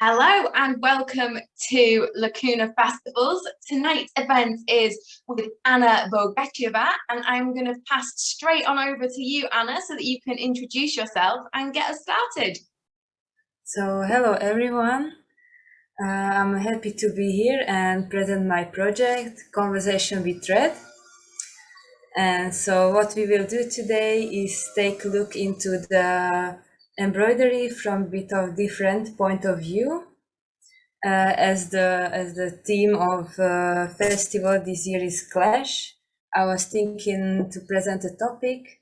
Hello and welcome to Lacuna Festivals. Tonight's event is with Anna Bogacheva and I'm going to pass straight on over to you, Anna, so that you can introduce yourself and get us started. So, hello everyone. Uh, I'm happy to be here and present my project, Conversation with Thread. And so what we will do today is take a look into the embroidery from a bit of different point of view. Uh, as the as the theme of uh, festival this year is clash, I was thinking to present a topic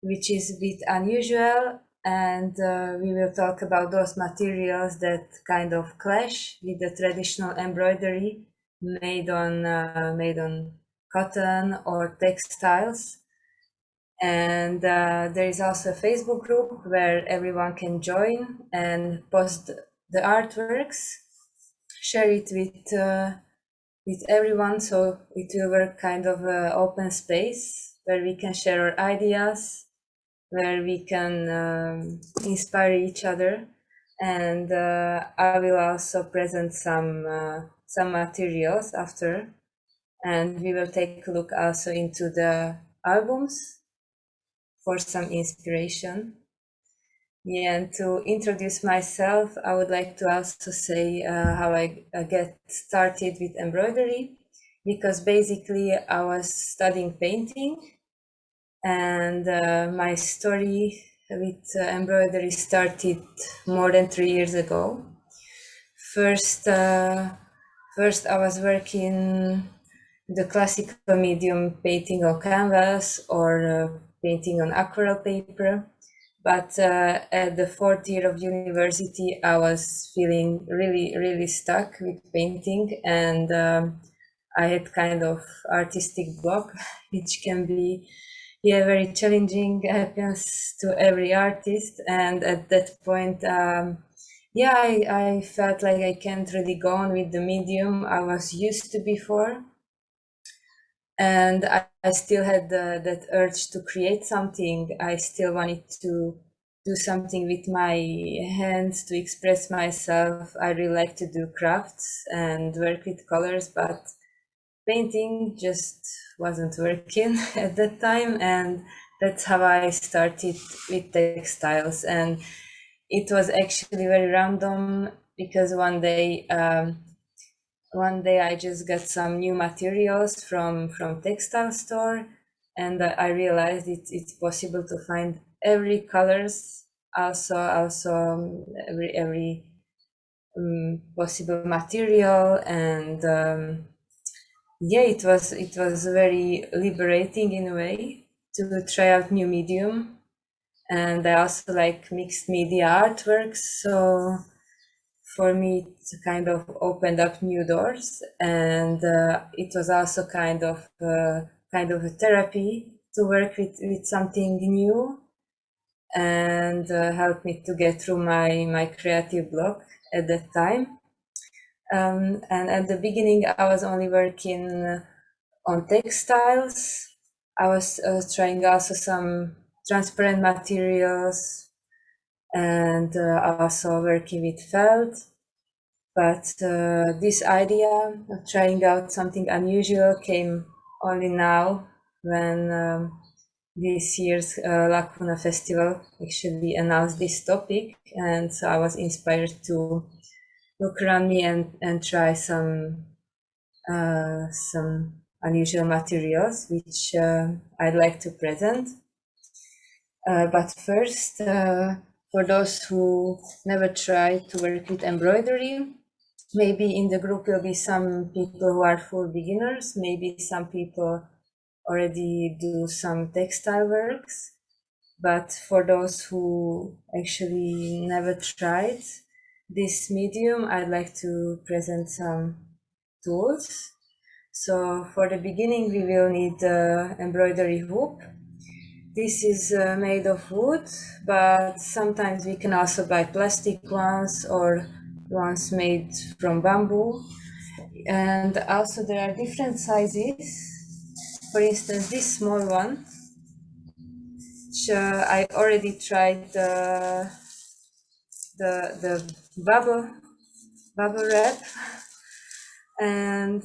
which is a bit unusual, and uh, we will talk about those materials that kind of clash with the traditional embroidery made on uh, made on cotton or textiles and uh, there is also a Facebook group where everyone can join and post the artworks, share it with uh, with everyone. So it will work kind of an open space where we can share our ideas, where we can um, inspire each other. And uh, I will also present some uh, some materials after, and we will take a look also into the albums for some inspiration. Yeah, and to introduce myself, I would like to also say uh, how I, I get started with embroidery, because basically I was studying painting, and uh, my story with uh, embroidery started more than three years ago. First, uh, first I was working the classical medium painting on canvas or uh, painting on aquarelle paper. But uh, at the fourth year of university, I was feeling really, really stuck with painting, and um, I had kind of artistic block, which can be, yeah, very challenging. Happens to every artist, and at that point, um, yeah, I, I felt like I can't really go on with the medium I was used to before and I, I still had the, that urge to create something. I still wanted to do something with my hands to express myself. I really like to do crafts and work with colors, but painting just wasn't working at that time. And that's how I started with textiles. And it was actually very random because one day um, one day I just got some new materials from from textile store and I realized it, it's possible to find every colors also also um, every every um, possible material and um, yeah it was it was very liberating in a way to try out new medium. And I also like mixed media artworks so for me it kind of opened up new doors and uh, it was also kind of uh, kind of a therapy to work with, with something new and uh, helped me to get through my my creative block at that time. Um, and at the beginning i was only working on textiles. I was uh, trying also some transparent materials and uh, also working with felt. But uh, this idea of trying out something unusual came only now when um, this year's uh, Lacuna Festival actually announced this topic. And so I was inspired to look around me and, and try some uh, some unusual materials, which uh, I'd like to present. Uh, but first, for those who never tried to work with embroidery. Maybe in the group will be some people who are full beginners, maybe some people already do some textile works. But for those who actually never tried this medium, I'd like to present some tools. So for the beginning, we will need the embroidery hoop this is uh, made of wood, but sometimes we can also buy plastic ones or ones made from bamboo. And also there are different sizes. For instance, this small one, which uh, I already tried the, the, the bubble bubble wrap and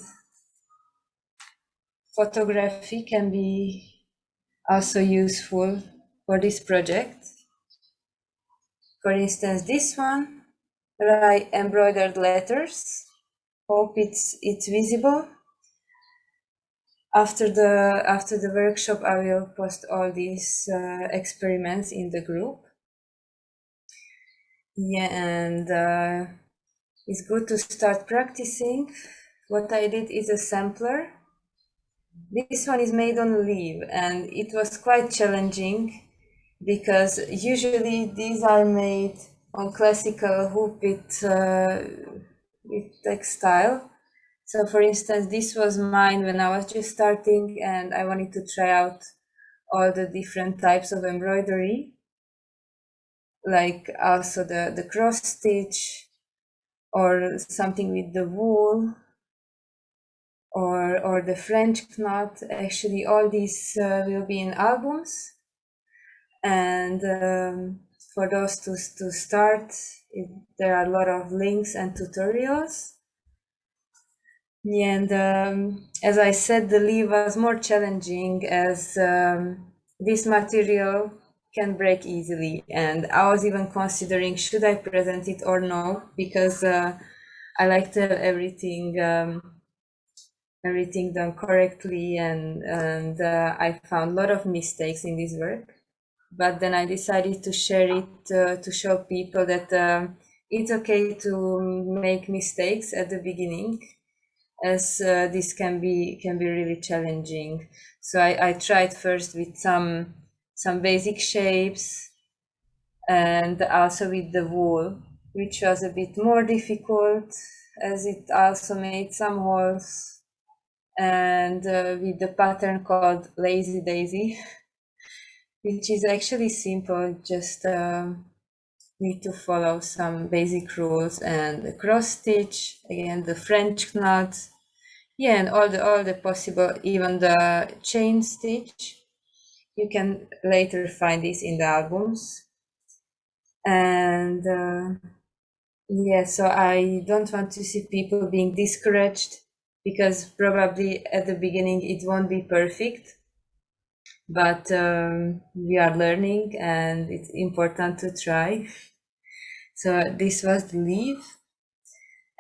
photography can be also useful for this project. For instance, this one, write embroidered letters. Hope it's it's visible. After the after the workshop, I will post all these uh, experiments in the group. Yeah, and uh, it's good to start practicing. What I did is a sampler. This one is made on leaf and it was quite challenging because usually these are made on classical hoop with, uh, with textile. So for instance, this was mine when I was just starting and I wanted to try out all the different types of embroidery, like also the, the cross stitch or something with the wool or, or the French knot. Actually, all these uh, will be in albums and um, for those to, to start it, there are a lot of links and tutorials and um, as I said the leaf was more challenging as um, this material can break easily and I was even considering should I present it or no because uh, I like to have everything um, everything done correctly and and uh, I found a lot of mistakes in this work. But then I decided to share it uh, to show people that um, it's okay to make mistakes at the beginning as uh, this can be can be really challenging. So I, I tried first with some some basic shapes and also with the wool which was a bit more difficult as it also made some holes and uh, with the pattern called lazy daisy which is actually simple, just um, need to follow some basic rules and the cross stitch, again the French knot, yeah, and all the all the possible, even the chain stitch. You can later find this in the albums. And uh, yeah, so I don't want to see people being discouraged because probably at the beginning it won't be perfect but um, we are learning and it's important to try. So this was the leaf.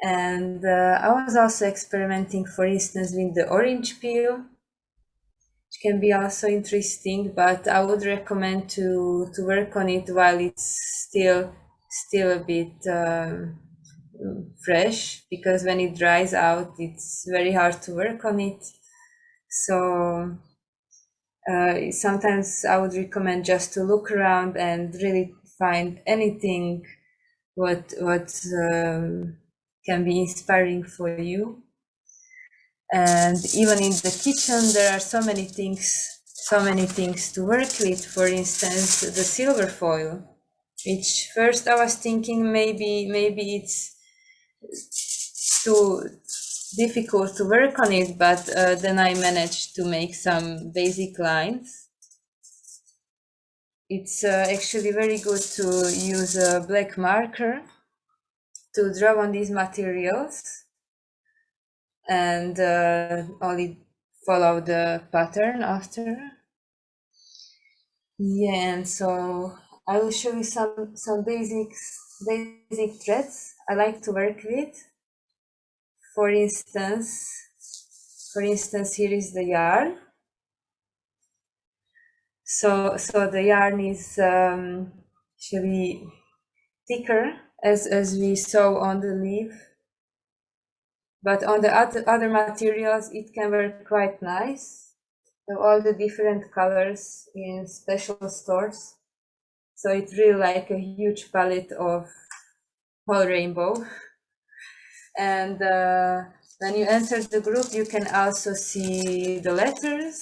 And uh, I was also experimenting, for instance, with the orange peel, which can be also interesting, but I would recommend to, to work on it while it's still, still a bit um, fresh, because when it dries out, it's very hard to work on it. So uh, sometimes I would recommend just to look around and really find anything what what um, can be inspiring for you. And even in the kitchen, there are so many things, so many things to work with. For instance, the silver foil, which first I was thinking maybe maybe it's too difficult to work on it, but uh, then I managed to make some basic lines. It's uh, actually very good to use a black marker to draw on these materials and uh, only follow the pattern after. Yeah, and so I will show you some, some basics, basic threads I like to work with for instance, for instance, here is the yarn. So, so the yarn is um, actually thicker as, as we saw on the leaf. But on the other, other materials, it can work quite nice. So all the different colors in special stores. So it's really like a huge palette of whole rainbow. And uh, when you enter the group, you can also see the letters,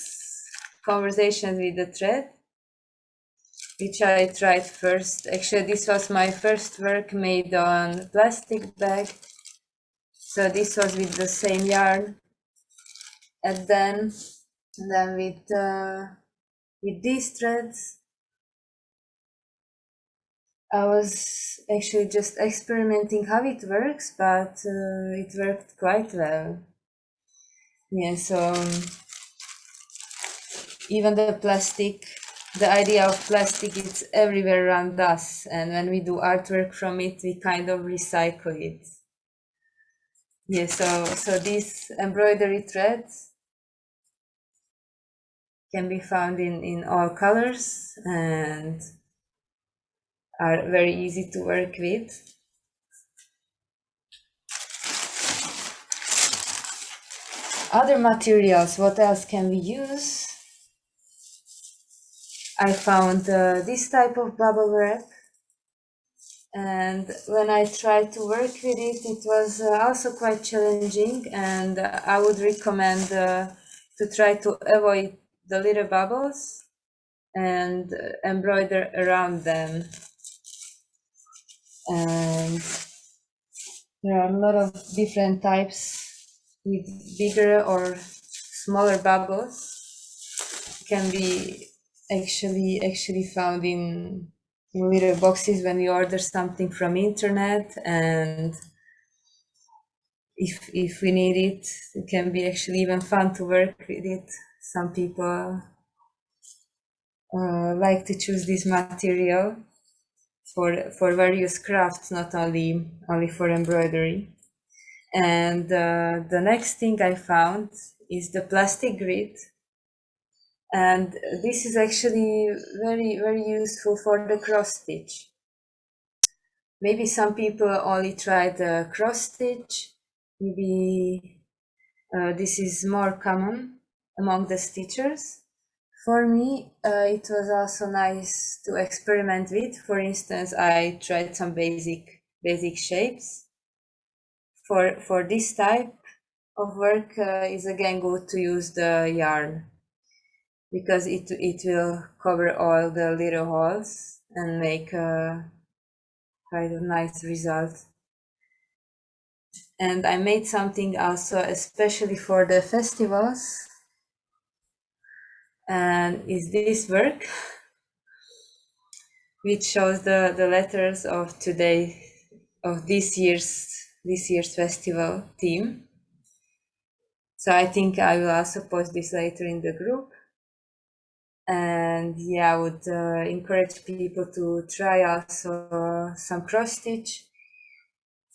conversations with the thread, which I tried first. Actually, this was my first work made on plastic bag. So this was with the same yarn. And then, and then with, uh, with these threads, I was actually just experimenting how it works, but uh, it worked quite well. Yeah, so um, even the plastic, the idea of plastic it's everywhere around us. And when we do artwork from it, we kind of recycle it. Yeah, so, so these embroidery threads can be found in, in all colors and are very easy to work with. Other materials, what else can we use? I found uh, this type of bubble wrap and when I tried to work with it, it was uh, also quite challenging and uh, I would recommend uh, to try to avoid the little bubbles and embroider around them and there are a lot of different types with bigger or smaller bubbles. Can be actually actually found in, in little boxes when you order something from internet. And if if we need it it can be actually even fun to work with it. Some people uh, like to choose this material for for various crafts, not only only for embroidery. And uh, the next thing I found is the plastic grid. And this is actually very, very useful for the cross stitch. Maybe some people only try the cross stitch. Maybe uh, this is more common among the stitchers. For me, uh, it was also nice to experiment with. For instance, I tried some basic basic shapes. For for this type of work, uh, is again good to use the yarn because it it will cover all the little holes and make a kind of nice result. And I made something also especially for the festivals and is this work which shows the the letters of today of this year's this year's festival theme. So i think i will also post this later in the group. And yeah i would uh, encourage people to try also some cross stitch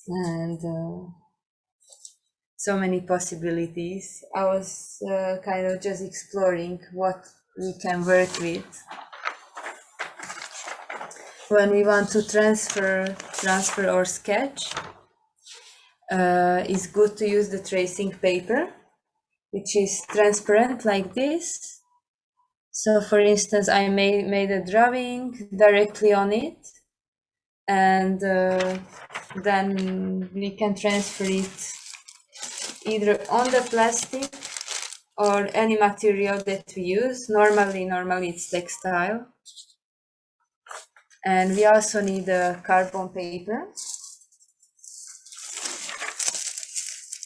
and uh, so many possibilities. I was uh, kind of just exploring what we can work with when we want to transfer transfer or sketch. Uh, it's good to use the tracing paper, which is transparent like this. So for instance, I made, made a drawing directly on it and uh, then we can transfer it either on the plastic or any material that we use. Normally, normally it's textile. And we also need a carbon paper.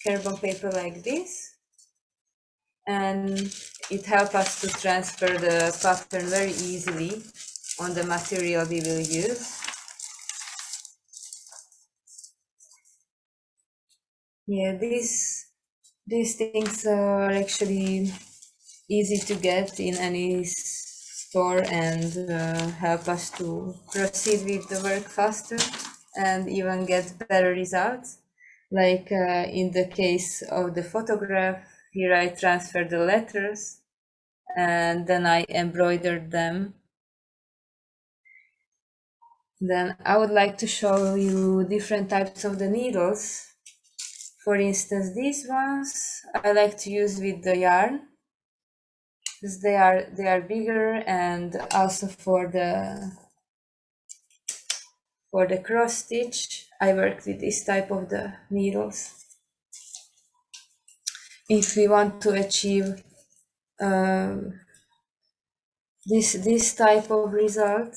Carbon paper like this. And it helps us to transfer the pattern very easily on the material we will use. Yeah, this these things are actually easy to get in any store and uh, help us to proceed with the work faster and even get better results. Like uh, in the case of the photograph, here I transfer the letters and then I embroidered them. Then I would like to show you different types of the needles for instance, these ones I like to use with the yarn because they are they are bigger and also for the for the cross stitch I work with this type of the needles. If we want to achieve um, this this type of result,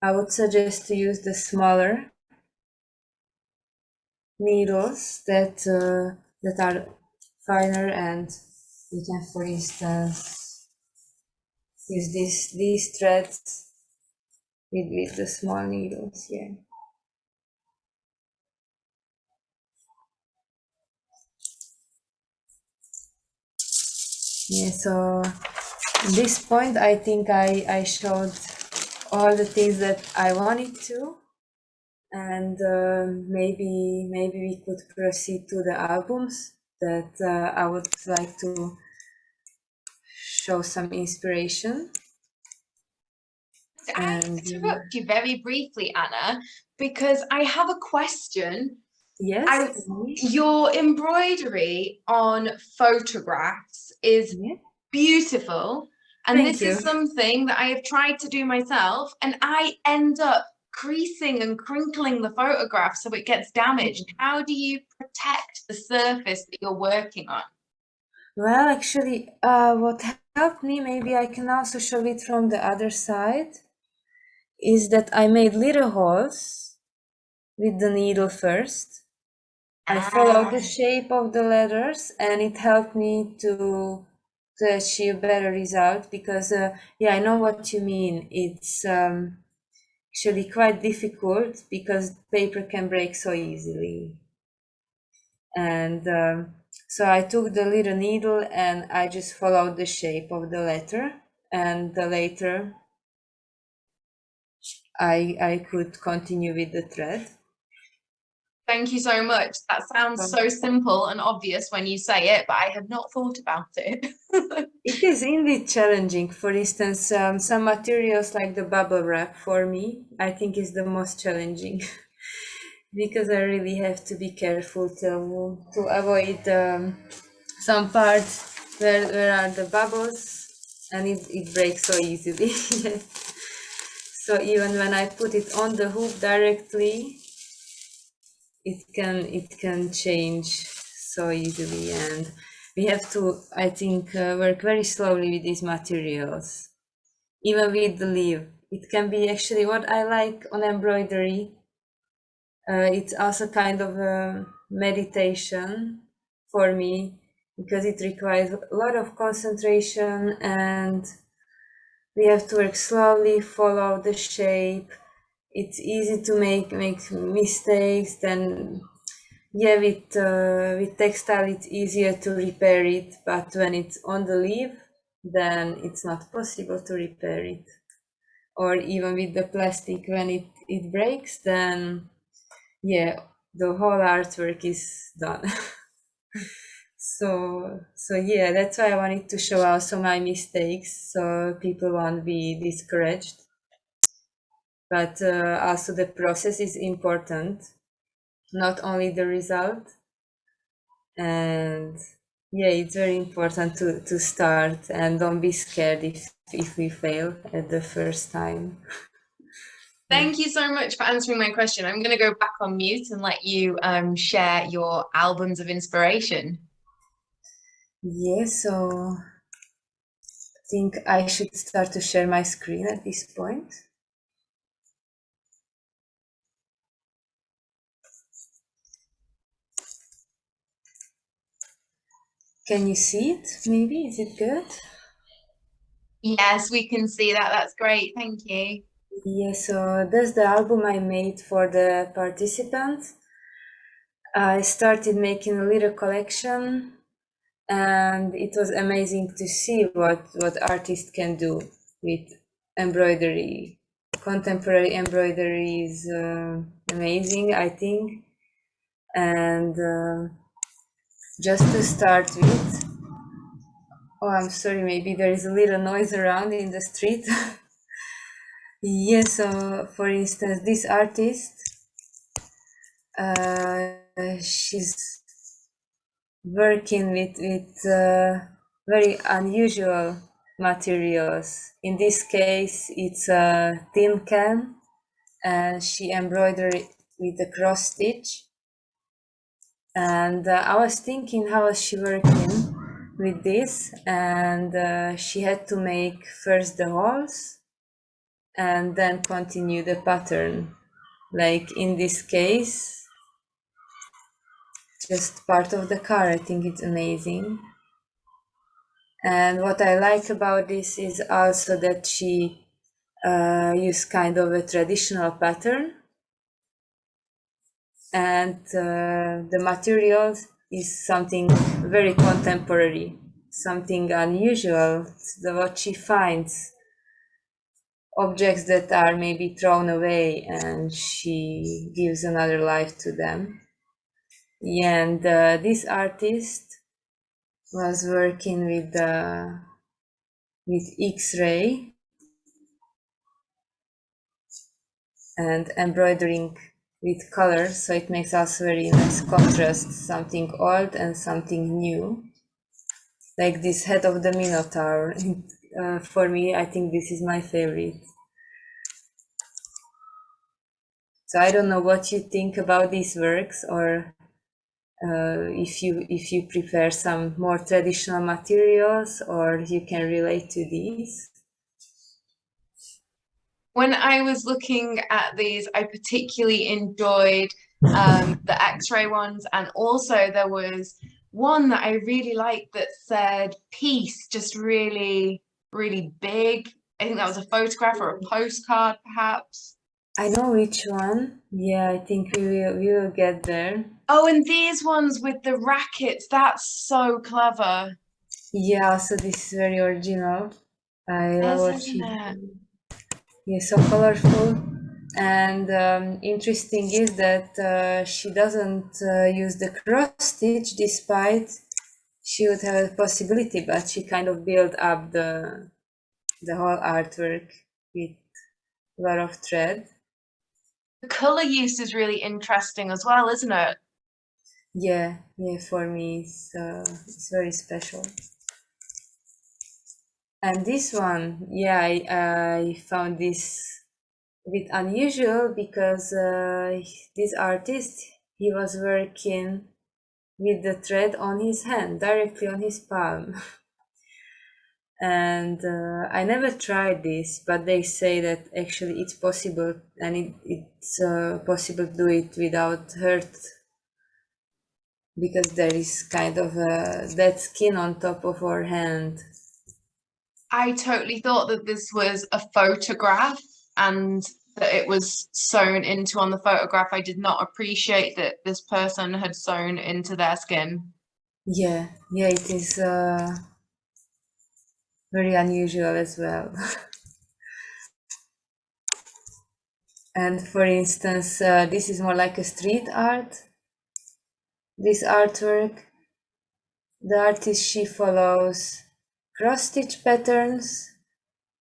I would suggest to use the smaller needles that uh, that are finer and we can for instance use this these threads with, with the small needles, yeah. Yeah, so this point, I think I, I showed all the things that I wanted to. And uh, maybe maybe we could proceed to the albums that uh, I would like to show some inspiration. I and, interrupt you very briefly, Anna, because I have a question. Yes. I, your embroidery on photographs is yeah. beautiful. And Thank this you. is something that I have tried to do myself, and I end up creasing and crinkling the photograph so it gets damaged. Mm. How do you protect the surface that you're working on? Well, actually, uh, what helped me, maybe I can also show it from the other side, is that I made little holes with the needle first. I followed the ah. shape of the letters and it helped me to to achieve better result because uh, yeah, I know what you mean. It's um, actually quite difficult because paper can break so easily. And um, so I took the little needle and I just followed the shape of the letter and the later I, I could continue with the thread. Thank you so much. That sounds so simple and obvious when you say it, but I had not thought about it. it is indeed challenging. For instance, um, some materials like the bubble wrap for me, I think is the most challenging because I really have to be careful to, to avoid um, some parts where, where are the bubbles and it, it breaks so easily. so even when I put it on the hoop directly, it can it can change so easily. And we have to i think uh, work very slowly with these materials. Even with the leaf. It can be actually what i like on embroidery. Uh, it's also kind of a meditation for me because it requires a lot of concentration and we have to work slowly follow the shape it's easy to make make mistakes then yeah with uh, with textile it's easier to repair it but when it's on the leaf then it's not possible to repair it. Or even with the plastic when it it breaks then yeah the whole artwork is done. So so yeah that's why i wanted to show also my mistakes so people won't be discouraged but uh, also the process is important not only the result and yeah it's very important to to start and don't be scared if if we fail at the first time Thank you so much for answering my question. I'm going to go back on mute and let you um, share your albums of inspiration. Yeah, so I think I should start to share my screen at this point. Can you see it? Maybe is it good? Yes, we can see that. That's great. Thank you. Yeah, so that's the album I made for the participants. I started making a little collection and it was amazing to see what, what artists can do with embroidery. Contemporary embroidery is uh, amazing, I think. And uh, just to start with oh i'm sorry maybe there is a little noise around in the street. Yes so for instance this artist uh, she's working with with uh, very unusual materials. In this case it's a tin can and she embroidered with a cross stitch and uh, I was thinking how she working with this and uh, she had to make first the holes and then continue the pattern. Like in this case just part of the car I think it's amazing. And what I like about this is also that she uh, use kind of a traditional pattern and uh, the material is something very contemporary, something unusual, the, what she finds, objects that are maybe thrown away and she gives another life to them. And uh, this artist was working with uh, with X-ray and embroidering with color so it makes us very nice contrast something old and something new. Like this head of the minotaur uh, for me i think this is my favorite. So i don't know what you think about these works or uh, if you if you prefer some more traditional materials or you can relate to these when I was looking at these, I particularly enjoyed um, the X-ray ones, and also there was one that I really liked that said "peace," just really, really big. I think that was a photograph or a postcard, perhaps. I know which one. Yeah, I think we will we will get there. Oh, and these ones with the rackets, that's so clever. Yeah, so this is very original. I love what yeah, so colorful. And um, interesting is that uh, she doesn't uh, use the cross stitch despite she would have a possibility, but she kind of built up the the whole artwork with a lot of thread. The color use is really interesting as well, isn't it? Yeah, yeah, for me it's, uh, it's very special. And this one, yeah, I, I found this a bit unusual because uh, this artist, he was working with the thread on his hand, directly on his palm. and uh, I never tried this, but they say that actually it's possible and it, it's uh, possible to do it without hurt because there is kind of a dead skin on top of our hand I totally thought that this was a photograph and that it was sewn into on the photograph. I did not appreciate that this person had sewn into their skin. Yeah, yeah, it is uh, very unusual as well. and for instance, uh, this is more like a street art. This artwork, the artist she follows cross-stitch patterns,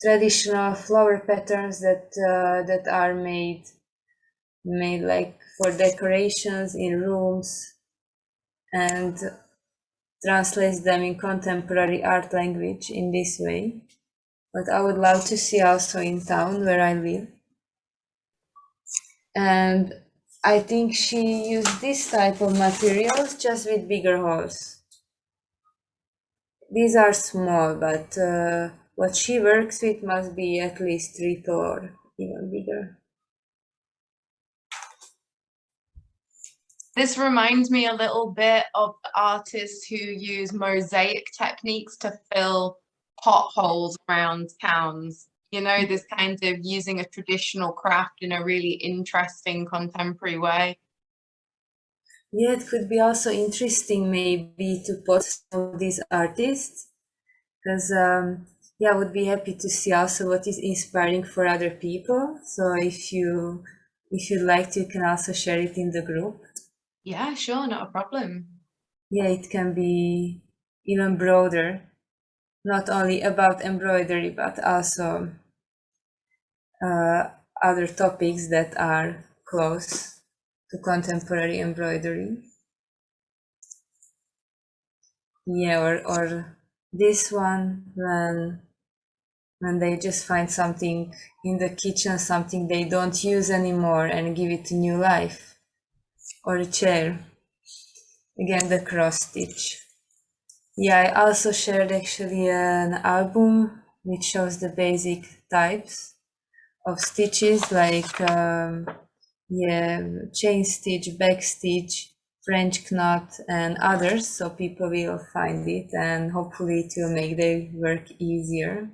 traditional flower patterns that uh, that are made made like for decorations in rooms and translates them in contemporary art language in this way. But I would love to see also in town where I live. And I think she used this type of materials just with bigger holes. These are small, but uh, what she works with must be at least three or even bigger. This reminds me a little bit of artists who use mosaic techniques to fill potholes around towns. You know, this kind of using a traditional craft in a really interesting contemporary way. Yeah, it could be also interesting maybe to post some of these artists because um, yeah, I would be happy to see also what is inspiring for other people. So if you if you'd like to, you can also share it in the group. Yeah, sure, not a problem. Yeah, it can be even broader, not only about embroidery, but also uh, other topics that are close to contemporary embroidery. Yeah, or, or this one when when they just find something in the kitchen, something they don't use anymore and give it new life. Or a chair. Again, the cross stitch. Yeah, I also shared actually an album which shows the basic types of stitches like um, yeah, chain stitch, back stitch, French knot and others so people will find it and hopefully it will make their work easier.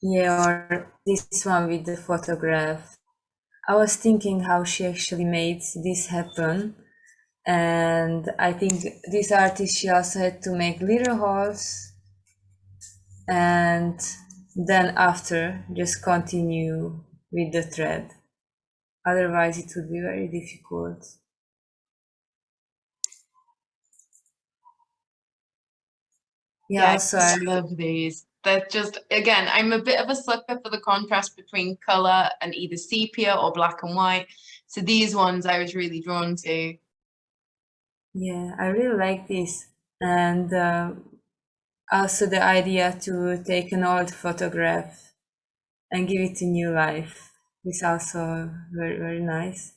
Yeah, or this one with the photograph. I was thinking how she actually made this happen. And I think this artist, she also had to make little holes and then after just continue with the thread. Otherwise it would be very difficult. Yeah, yeah so I love these. They're just again, I'm a bit of a sucker for the contrast between color and either sepia or black and white. So these ones I was really drawn to. Yeah, I really like this. And uh, also the idea to take an old photograph and give it a new life is also very, very nice.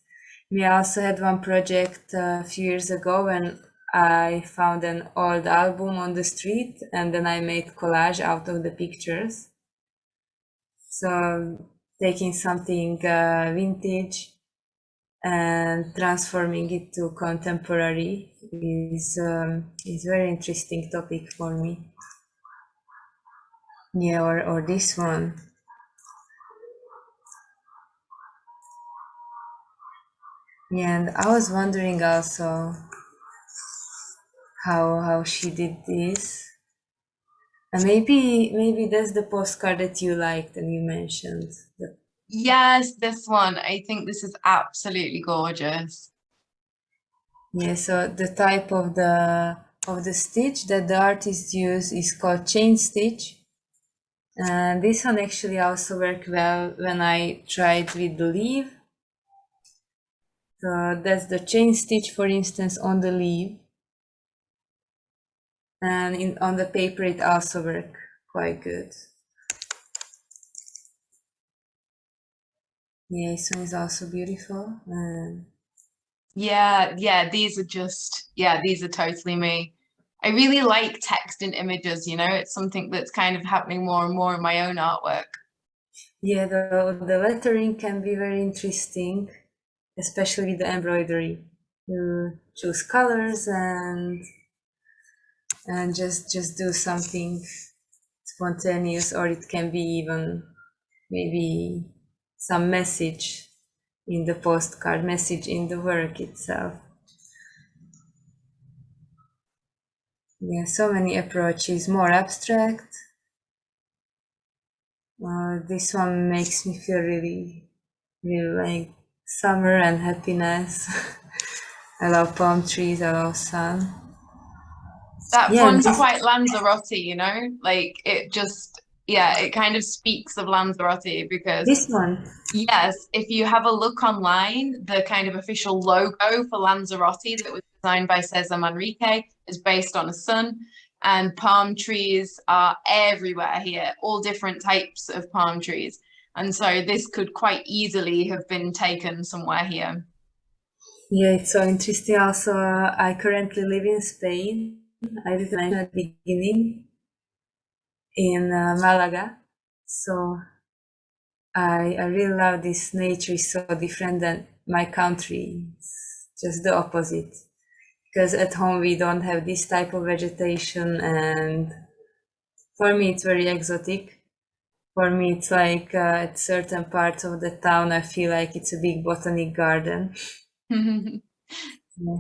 We also had one project uh, a few years ago when I found an old album on the street and then I made collage out of the pictures. So taking something uh, vintage and transforming it to contemporary is um, is very interesting topic for me. Yeah, or, or this one. Yeah, and I was wondering also how how she did this. And maybe maybe that's the postcard that you liked and you mentioned. Yes, this one. I think this is absolutely gorgeous. Yeah, so the type of the of the stitch that the artist used is called chain stitch. And this one actually also worked well when I tried with the leaf. So that's the chain stitch, for instance, on the leaf and in, on the paper it also work quite good. Yeah, this one is also beautiful. And... Yeah, yeah, these are just, yeah, these are totally me. I really like text and images, you know, it's something that's kind of happening more and more in my own artwork. Yeah, the, the lettering can be very interesting, especially with the embroidery. You choose colors and and just just do something spontaneous or it can be even maybe some message in the postcard message in the work itself yeah so many approaches more abstract uh, this one makes me feel really really like summer and happiness i love palm trees i love sun that yeah, one's quite Lanzarote, you know, like it just yeah, it kind of speaks of Lanzarote because this one. Yes, if you have a look online, the kind of official logo for Lanzarote that was designed by Cesar Manrique is based on a sun, and palm trees are everywhere here, all different types of palm trees. And so this could quite easily have been taken somewhere here. Yeah, it's so interesting. Also, I currently live in Spain I did mention at the beginning in uh, Malaga. So I, I really love this nature is so different than my country. It's just the opposite. Because at home we don't have this type of vegetation and for me it's very exotic. For me it's like uh, at certain parts of the town I feel like it's a big botanic garden.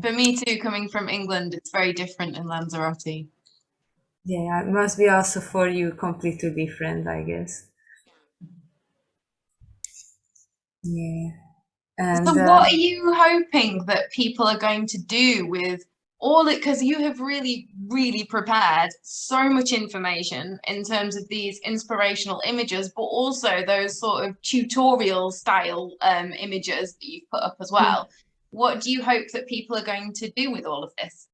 For me too, coming from England, it's very different in Lanzarote. Yeah, it must be also for you completely different, I guess. Yeah. And, so, what uh, are you hoping that people are going to do with all it? Because you have really, really prepared so much information in terms of these inspirational images, but also those sort of tutorial style um, images that you've put up as well. Mm what do you hope that people are going to do with all of this?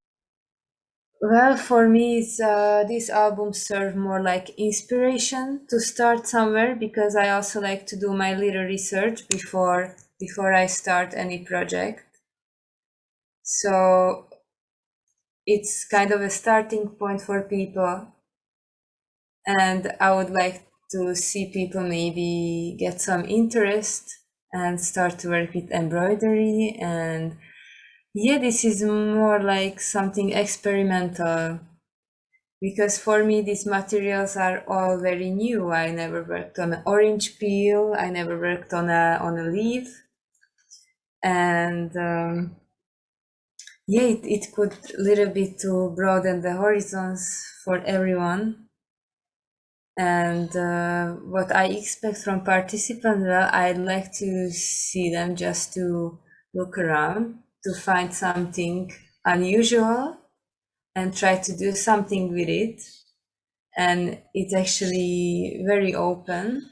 Well, for me, it's, uh, these albums serve more like inspiration to start somewhere because I also like to do my little research before before I start any project. So it's kind of a starting point for people, and I would like to see people maybe get some interest and start to work with embroidery and yeah this is more like something experimental because for me these materials are all very new. I never worked on an orange peel. I never worked on a on a leaf, and um, yeah, it, it could a little bit to broaden the horizons for everyone. And uh, what I expect from participants, well, I'd like to see them just to look around, to find something unusual and try to do something with it. And it's actually very open.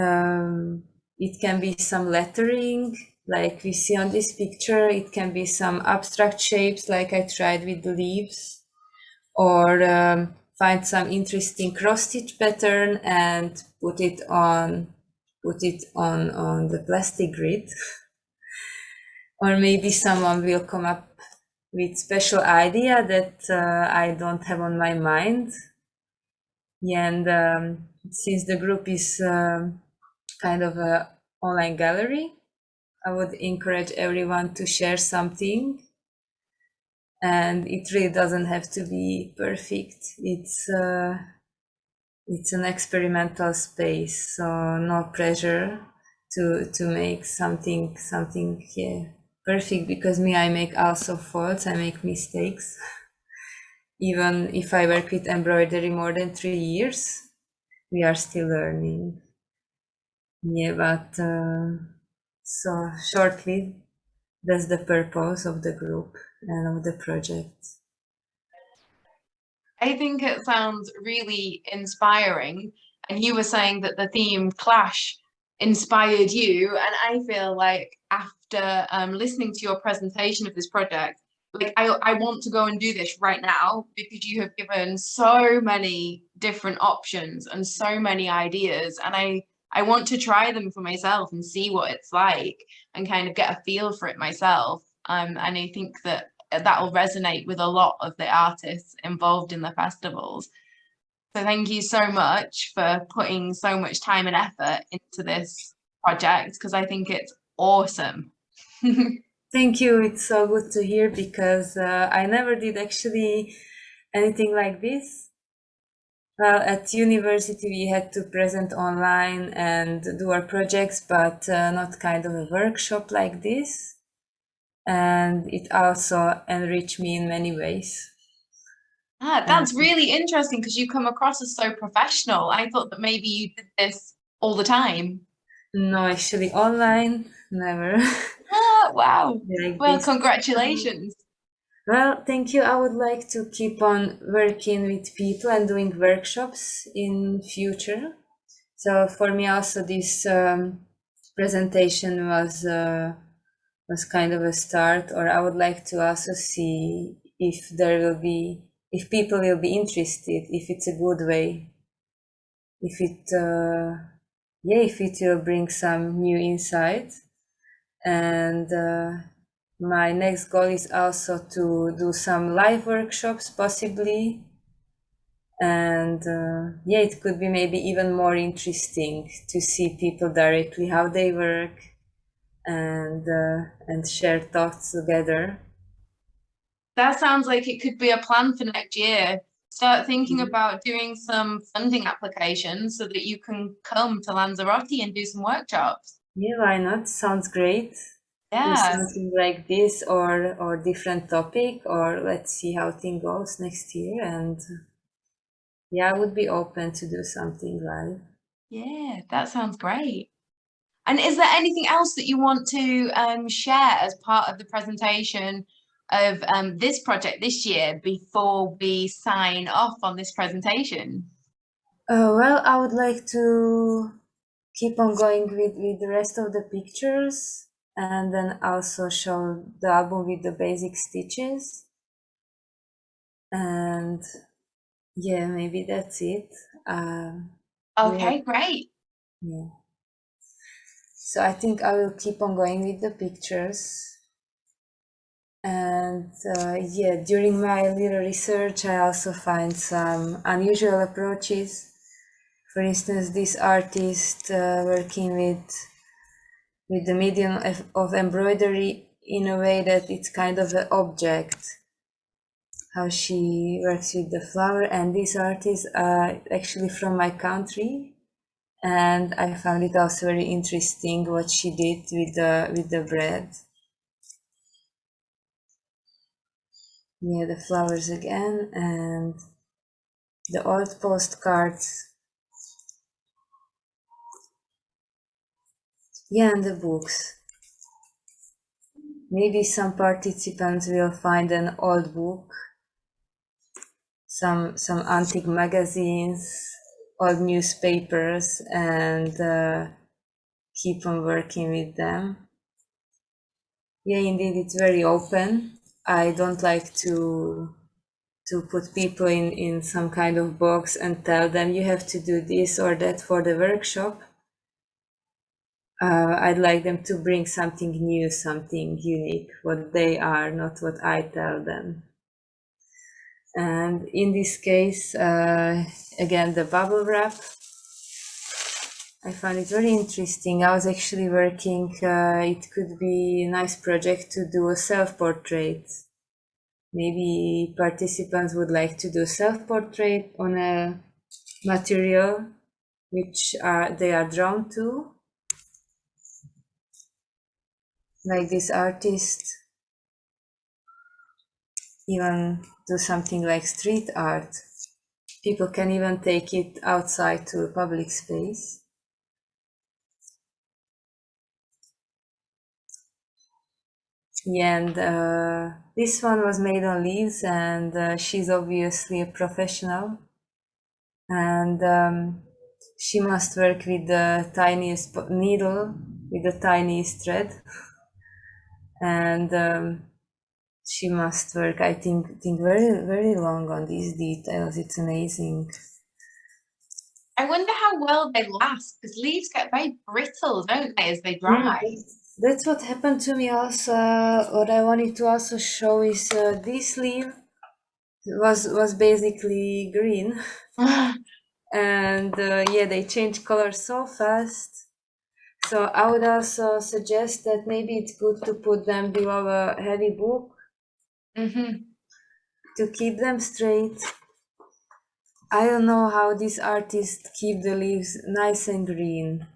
Um, it can be some lettering, like we see on this picture. It can be some abstract shapes, like I tried with the leaves, or um, find some interesting cross stitch pattern and put it on put it on on the plastic grid or maybe someone will come up with special idea that uh, I don't have on my mind. And um, since the group is um, kind of a online gallery, I would encourage everyone to share something. And it really doesn't have to be perfect. It's uh, it's an experimental space, so no pressure to to make something something yeah perfect because me I make also faults, I make mistakes. Even if I work with embroidery more than three years, we are still learning. Yeah, but uh, so shortly, that's the purpose of the group and of the project. I think it sounds really inspiring. And you were saying that the theme clash inspired you. And I feel like after um, listening to your presentation of this project, like I, I want to go and do this right now because you have given so many different options and so many ideas and I I want to try them for myself and see what it's like and kind of get a feel for it myself um and I think that that will resonate with a lot of the artists involved in the festivals so thank you so much for putting so much time and effort into this project because I think it's awesome. thank you. It's so good to hear because uh, I never did actually anything like this. Well, at university we had to present online and do our projects, but uh, not kind of a workshop like this. And it also enriched me in many ways. Ah, that's really interesting because you come across as so professional. I thought that maybe you did this all the time. No, actually online, never. Ah, wow. Like well, this. congratulations. Well, thank you. I would like to keep on working with people and doing workshops in future. So for me also this um, presentation was uh, was kind of a start or I would like to also see if there will be if people will be interested, if it's a good way, if it, uh, yeah, if it will bring some new insight. And uh, my next goal is also to do some live workshops, possibly. And uh, yeah, it could be maybe even more interesting to see people directly how they work and uh, and share thoughts together that sounds like it could be a plan for next year. Start thinking mm -hmm. about doing some funding applications so that you can come to Lanzarote and do some workshops. Yeah, why not? Sounds great. Yeah. Something like this or or different topic or let's see how thing goes next year and yeah, I would be open to do something live. Yeah, that sounds great. And is there anything else that you want to um, share as part of the presentation of um, this project this year before we sign off on this presentation? Uh, well, I would like to keep on going with, with the rest of the pictures and then also show the album with the basic stitches. And yeah, maybe that's it. Um, okay, yeah. great. Yeah. So I think I will keep on going with the pictures and uh, yeah during my little research i also find some unusual approaches for instance this artist uh, working with with the medium of, of, embroidery in a way that it's kind of an object how she works with the flower. And these artists are actually from my country, and I found it also very interesting what she did with the with the bread. Yeah, the flowers again and the old postcards. Yeah, and the books. Maybe some participants will find an old book, some some antique magazines, old newspapers, and uh, keep on working with them. Yeah, indeed, it's very open. I don't like to to put people in in some kind of box and tell them you have to do this or that for the workshop. Uh, I'd like them to bring something new, something unique, what they are, not what I tell them. And in this case, uh, again, the bubble wrap. I found it very interesting. I was actually working, uh, it could be a nice project to do a self-portrait. Maybe participants would like to do self-portrait on a material which are, they are drawn to. Like this artist even do something like street art. People can even take it outside to a public space. Yeah, and uh, this one was made on leaves, and uh, she's obviously a professional. And um, she must work with the tiniest needle, with the tiniest thread. And um, she must work, I think, think very, very long on these details. It's amazing. I wonder how well they last because leaves get very brittle, don't they, as they dry? That's what happened to me also. What I wanted to also show is uh, this leaf was was basically green, and uh, yeah, they change color so fast. So I would also suggest that maybe it's good to put them below a heavy book Mm-hmm. to keep them straight. I don't know how these artists keep the leaves nice and green.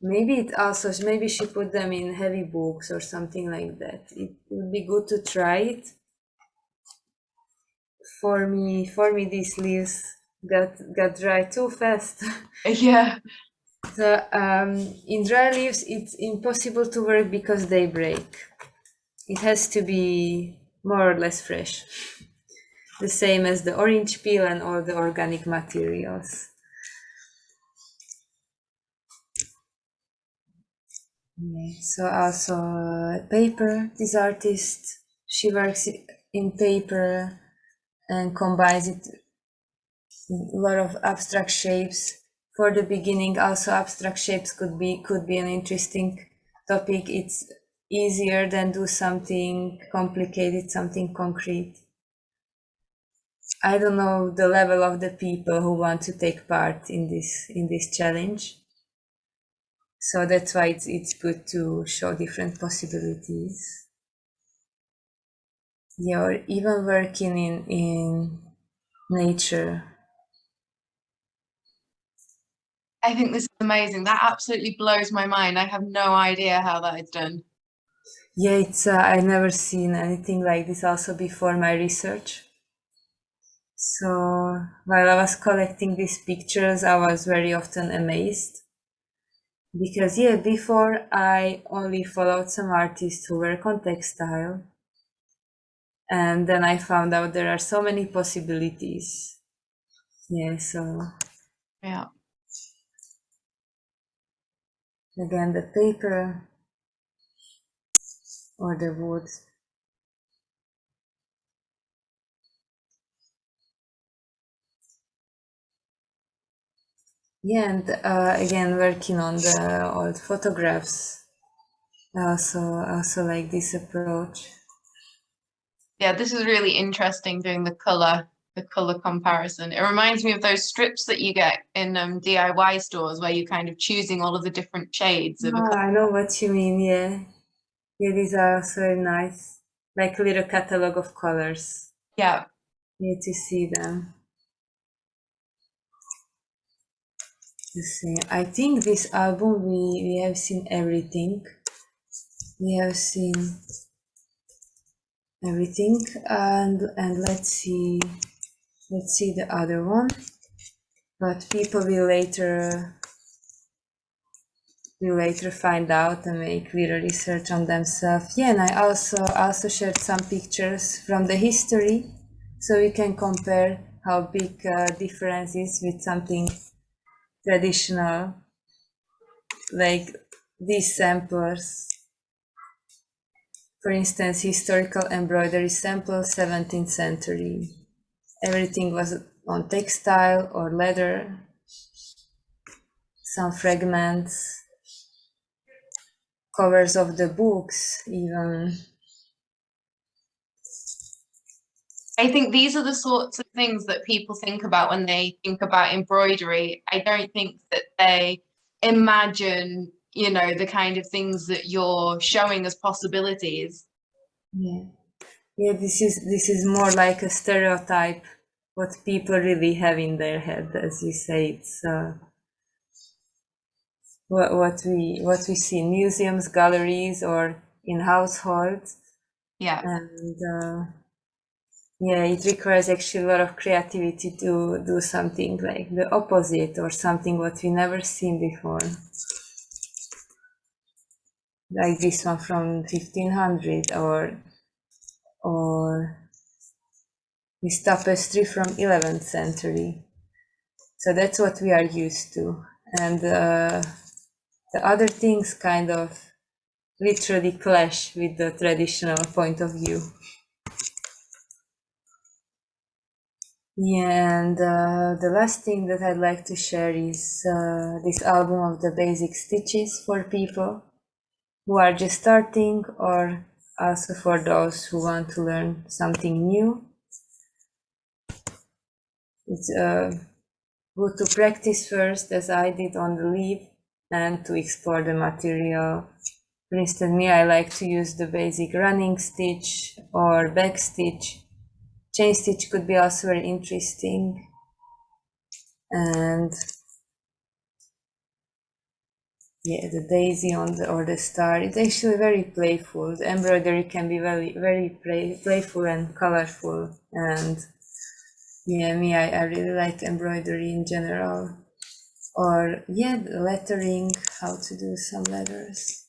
Maybe it also maybe she put them in heavy books or something like that. It would be good to try it. For me, for me, these leaves got got dry too fast. Yeah. So um, in dry leaves, it's impossible to work because they break. It has to be more or less fresh. The same as the orange peel and all the organic materials. So also paper, this artist, she works in paper and combines it a lot of abstract shapes. For the beginning, also abstract shapes could be could be an interesting topic. It's easier than do something complicated, something concrete. I don't know the level of the people who want to take part in this in this challenge. So that's why it's, it's good to show different possibilities. Yeah, or even working in, in nature. I think this is amazing. That absolutely blows my mind. I have no idea how that is done. Yeah, it's uh, I never seen anything like this also before my research. So while I was collecting these pictures, I was very often amazed because yeah, before I only followed some artists who work on textile, and then I found out there are so many possibilities. Yeah, so Yeah. Again the paper or the wood. Yeah, and uh, again working on the old photographs. Also also like this approach. Yeah, this is really interesting doing the color, the color comparison. It reminds me of those strips that you get in um, DIY stores where you're kind of choosing all of the different shades of Oh. I know what you mean. Yeah, yeah, these are also nice, like a little catalog of colors. Yeah, Need to see them. To see. I think this album we, we have seen everything. We have seen everything and and let's see let's see the other one. But people will later will later find out and make little research on themselves. Yeah and i also also shared some pictures from the history so we can compare how big uh, difference is with something traditional like these samples. For instance, historical embroidery sample 17th century. Everything was on textile or leather, some fragments, covers of the books even. I think these are the sorts of things that people think about when they think about embroidery. I don't think that they imagine you know the kind of things that you're showing as possibilities yeah yeah this is this is more like a stereotype what people really have in their head as you say it's uh, what, what we what we see in museums galleries or in households. Yeah. And uh, yeah it requires actually a lot of creativity to do something like the opposite or something what we never seen before. Like this one from 1500 or or this tapestry from 11th century. So that's what we are used to. And uh, the other things kind of literally clash with the traditional point of view. Yeah and uh, the last thing that i'd like to share is uh, this album of the basic stitches for people who are just starting or also for those who want to learn something new. It's uh, good to practice first as I did on the leaf and to explore the material. For instance, me, I like to use the basic running stitch or back stitch. Chain stitch could be also very interesting. And yeah the daisy on the or the star. It's actually very playful. The embroidery can be very very play, playful and colorful. And yeah me I, I really like embroidery in general. Or yeah lettering how to do some letters.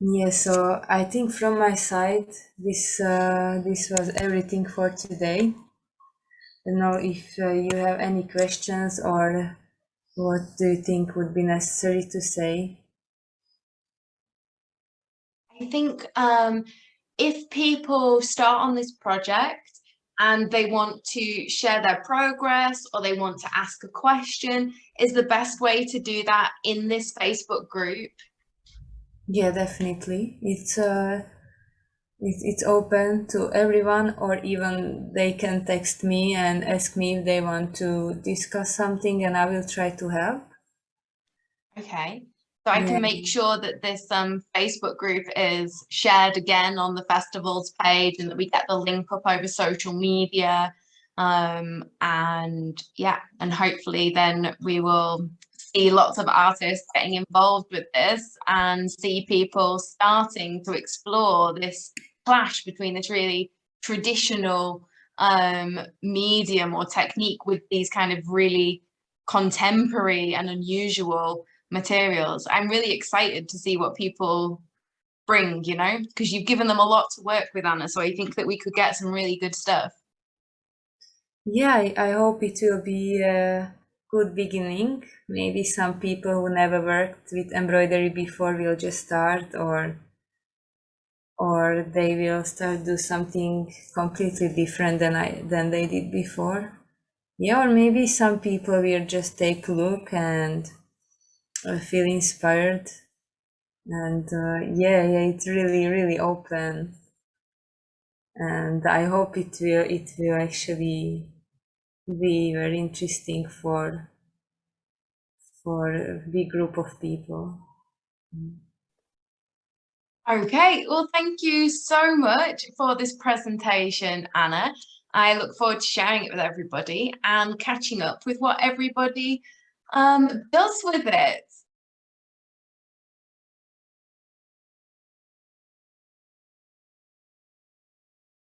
Yeah so i think from my side this uh, this was everything for today. I don't know if uh, you have any questions or what do you think would be necessary to say? I think um, if people start on this project and they want to share their progress or they want to ask a question, is the best way to do that in this Facebook group? Yeah, definitely. It's uh, it's open to everyone or even they can text me and ask me if they want to discuss something and I will try to help. Okay. So I can make sure that this um, Facebook group is shared again on the festival's page and that we get the link up over social media. Um, and yeah, and hopefully then we will see lots of artists getting involved with this and see people starting to explore this clash between this really traditional um, medium or technique with these kind of really contemporary and unusual materials. I'm really excited to see what people bring, you know, because you've given them a lot to work with, Anna. So I think that we could get some really good stuff. Yeah, I, I hope it will be a good beginning. Maybe some people who never worked with embroidery before will just start or or they will start do something completely different than I than they did before. Yeah, or maybe some people will just take a look and uh, feel inspired. And uh, yeah, yeah, it's really, really open. And I hope it will it will actually be very interesting for for a big group of people. Mm. Okay, well, thank you so much for this presentation, Anna. I look forward to sharing it with everybody and catching up with what everybody um, does with it.